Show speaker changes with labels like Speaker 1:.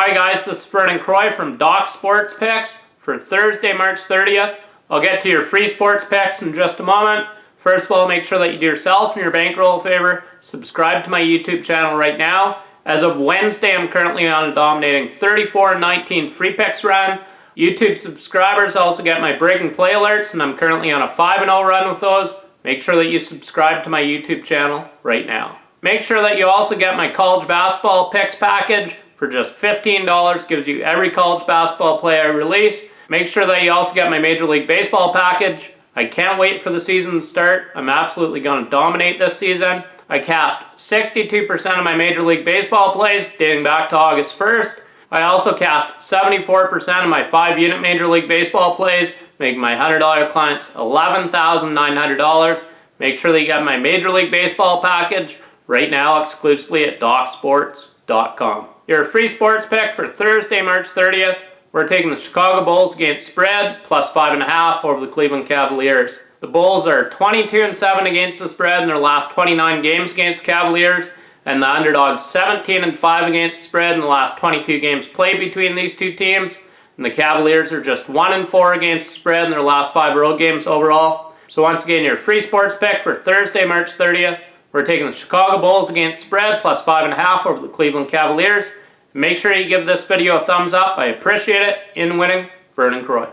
Speaker 1: Hi guys, this is Vernon Croy from Doc Sports Picks for Thursday, March 30th. I'll get to your free sports picks in just a moment. First of all, make sure that you do yourself and your bankroll a favor. Subscribe to my YouTube channel right now. As of Wednesday, I'm currently on a dominating 34-19 free picks run. YouTube subscribers also get my break and play alerts, and I'm currently on a 5-0 run with those. Make sure that you subscribe to my YouTube channel right now. Make sure that you also get my college basketball picks package for just $15. Gives you every college basketball play I release. Make sure that you also get my Major League Baseball package. I can't wait for the season to start. I'm absolutely going to dominate this season. I cashed 62% of my Major League Baseball plays dating back to August 1st. I also cashed 74% of my 5-unit Major League Baseball plays, making my $100 clients $11,900. Make sure that you get my Major League Baseball package right now exclusively at DocSports.com. Your free sports pick for Thursday, March 30th. We're taking the Chicago Bulls against spread, plus 5.5 over the Cleveland Cavaliers. The Bulls are 22 and 7 against the spread in their last 29 games against Cavaliers, and the underdogs 17 and 5 against spread in the last 22 games played between these two teams. And the Cavaliers are just 1 and 4 against spread in their last 5 road games overall. So once again, your free sports pick for Thursday, March 30th. We're taking the Chicago Bulls against spread plus 5.5 over the Cleveland Cavaliers. Make sure you give this video a thumbs up. I appreciate it. In winning, Vernon Croy.